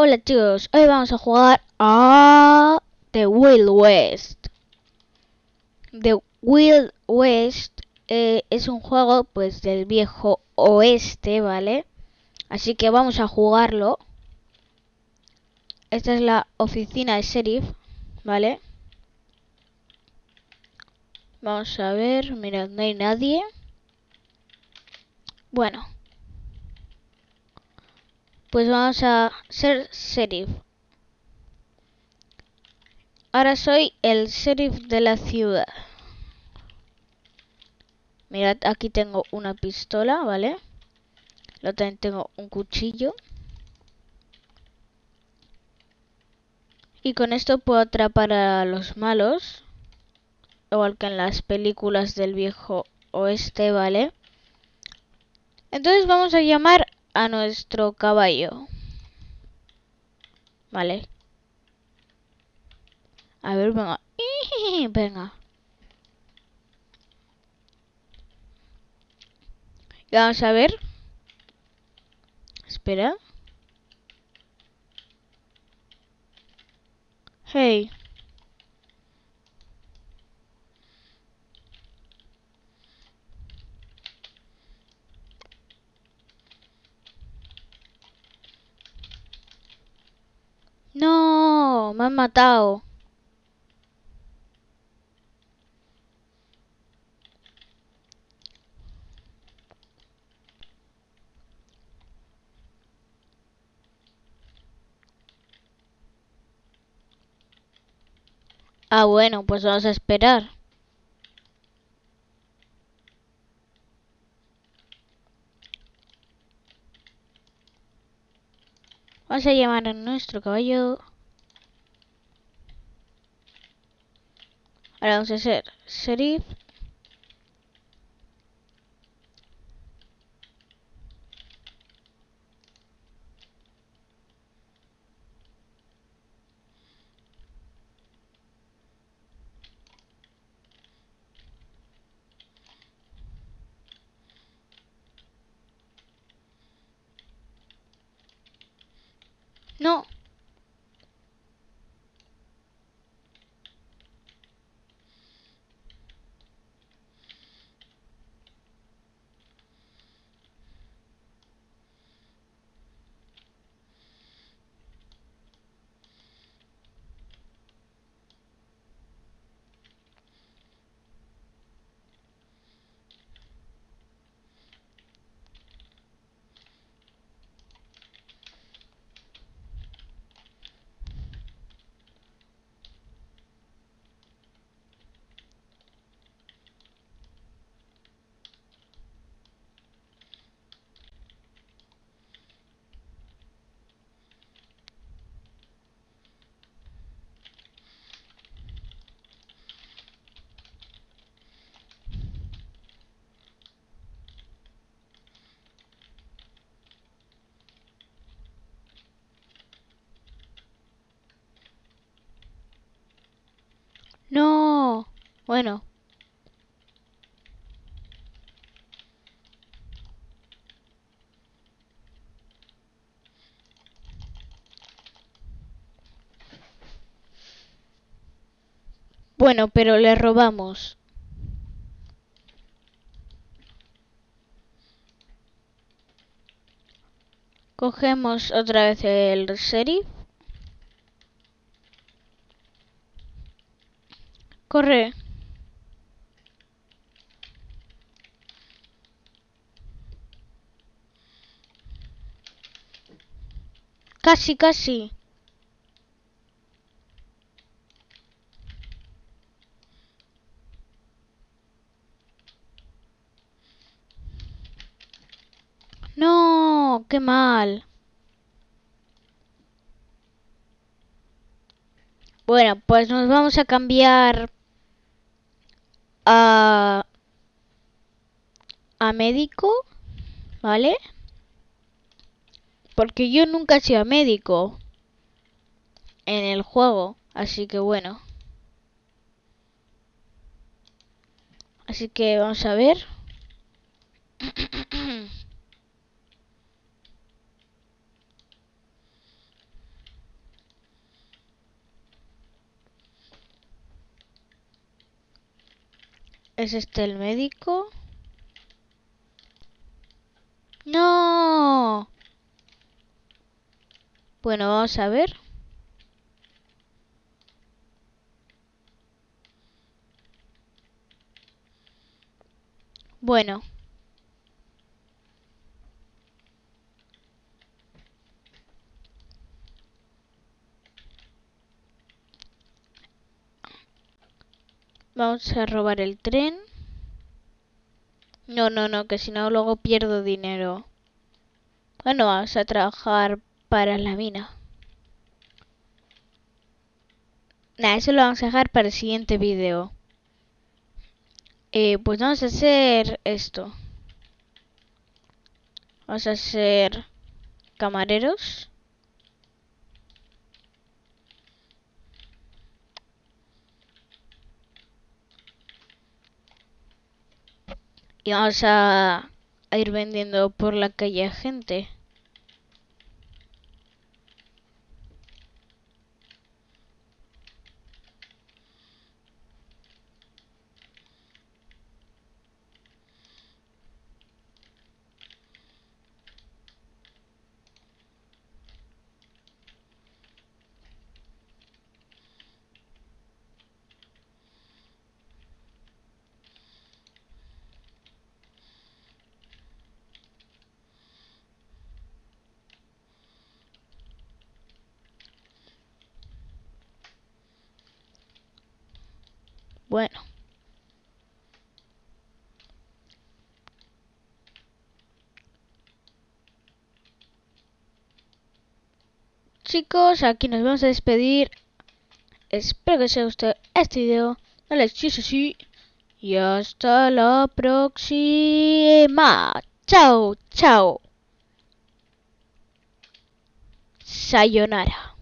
Hola chicos, hoy vamos a jugar a The Wild West. The Wild West eh, es un juego pues del viejo oeste, ¿vale? Así que vamos a jugarlo. Esta es la oficina de sheriff, ¿vale? Vamos a ver, mirad, no hay nadie. Bueno, pues vamos a ser sheriff. Ahora soy el sheriff de la ciudad. Mirad, aquí tengo una pistola, ¿vale? Luego también tengo un cuchillo. Y con esto puedo atrapar a los malos. Igual que en las películas del viejo oeste, ¿vale? Entonces vamos a llamar a nuestro caballo. Vale. A ver, venga. Venga. Vamos a ver. Espera. Hey. Han matado. Ah, bueno, pues vamos a esperar. Vamos a llamar a nuestro caballo. Ahora vamos a hacer sheriff. No. No. Bueno. Bueno, pero le robamos. Cogemos otra vez el sheriff. Corre. Casi, casi. No, qué mal. Bueno, pues nos vamos a cambiar a, a médico, ¿vale? Porque yo nunca he sido médico en el juego. Así que bueno. Así que vamos a ver. ¿Es este el médico? No. Bueno, vamos a ver. Bueno. Vamos a robar el tren. No, no, no, que si no luego pierdo dinero. Bueno, vamos a trabajar para la mina. Nada, eso lo vamos a dejar para el siguiente vídeo. Eh, pues vamos a hacer esto. Vamos a ser camareros. y vamos a, ir vendiendo por la calle a gente. Bueno. Chicos, aquí nos vamos a despedir. Espero que os haya gustado este video. Dale sí, sí. Y hasta la próxima. Chao, chao. Sayonara.